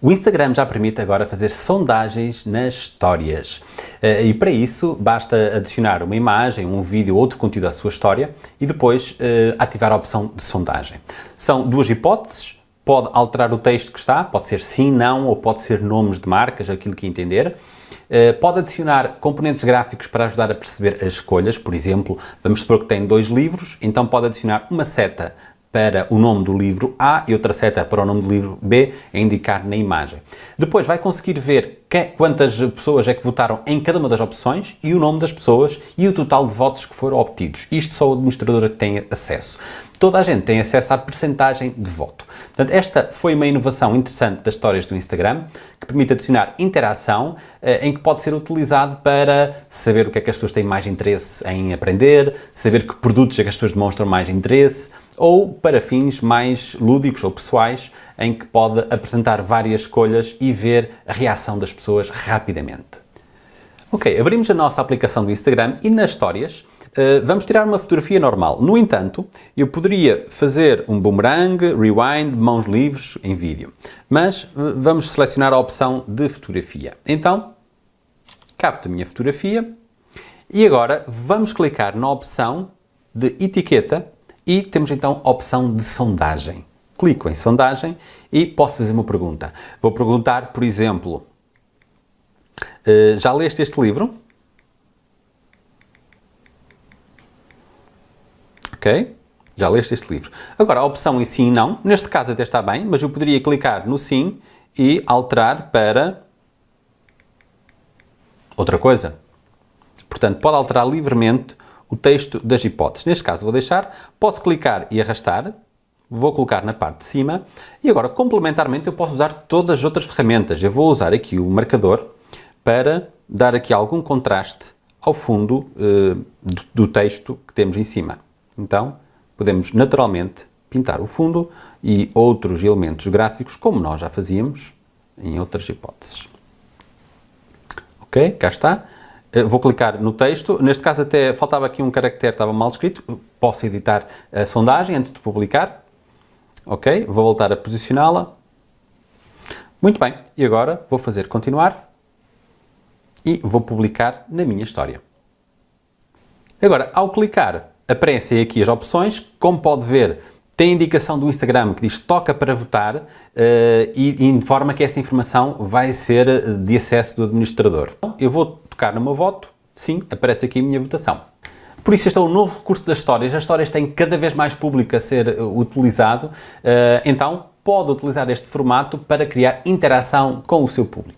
O Instagram já permite agora fazer sondagens nas histórias eh, e para isso basta adicionar uma imagem, um vídeo ou outro conteúdo à sua história e depois eh, ativar a opção de sondagem. São duas hipóteses, pode alterar o texto que está, pode ser sim, não ou pode ser nomes de marcas, aquilo que entender. Eh, pode adicionar componentes gráficos para ajudar a perceber as escolhas, por exemplo, vamos supor que tem dois livros, então pode adicionar uma seta para o nome do livro A e outra seta para o nome do livro B a indicar na imagem. Depois vai conseguir ver que, quantas pessoas é que votaram em cada uma das opções e o nome das pessoas e o total de votos que foram obtidos. Isto só o administrador é que tem acesso. Toda a gente tem acesso à percentagem de voto. Portanto, esta foi uma inovação interessante das histórias do Instagram, que permite adicionar interação, eh, em que pode ser utilizado para saber o que é que as pessoas têm mais interesse em aprender, saber que produtos é que as pessoas demonstram mais interesse, ou para fins mais lúdicos ou pessoais, em que pode apresentar várias escolhas e ver a reação das pessoas rapidamente. Ok, abrimos a nossa aplicação do Instagram e nas histórias uh, vamos tirar uma fotografia normal. No entanto, eu poderia fazer um boomerang, rewind, mãos livres em vídeo. Mas uh, vamos selecionar a opção de fotografia. Então, capto a minha fotografia e agora vamos clicar na opção de etiqueta e temos então a opção de sondagem. Clico em sondagem e posso fazer uma pergunta. Vou perguntar, por exemplo, uh, já leste este livro? Ok? Já leste este livro. Agora, a opção em sim e não, neste caso até está bem, mas eu poderia clicar no sim e alterar para outra coisa. Portanto, pode alterar livremente o texto das hipóteses. Neste caso vou deixar, posso clicar e arrastar, vou colocar na parte de cima e agora complementarmente eu posso usar todas as outras ferramentas. Eu vou usar aqui o marcador para dar aqui algum contraste ao fundo eh, do, do texto que temos em cima. Então podemos naturalmente pintar o fundo e outros elementos gráficos como nós já fazíamos em outras hipóteses. Ok, cá está. Eh, vou clicar no texto, neste caso até faltava aqui um caractere, estava mal escrito, posso editar a sondagem antes de publicar, ok, vou voltar a posicioná-la, muito bem, e agora vou fazer continuar e vou publicar na minha história. Agora, ao clicar, aparecem aqui as opções, como pode ver, tem indicação do Instagram que diz toca para votar uh, e, e informa que essa informação vai ser eh, de acesso do administrador. Eu vou tocar no meu voto, sim, aparece aqui a minha votação. Por isso este é o novo recurso das histórias, as histórias têm cada vez mais público a ser eh, utilizado, eh, então pode utilizar este formato para criar interação com o seu público.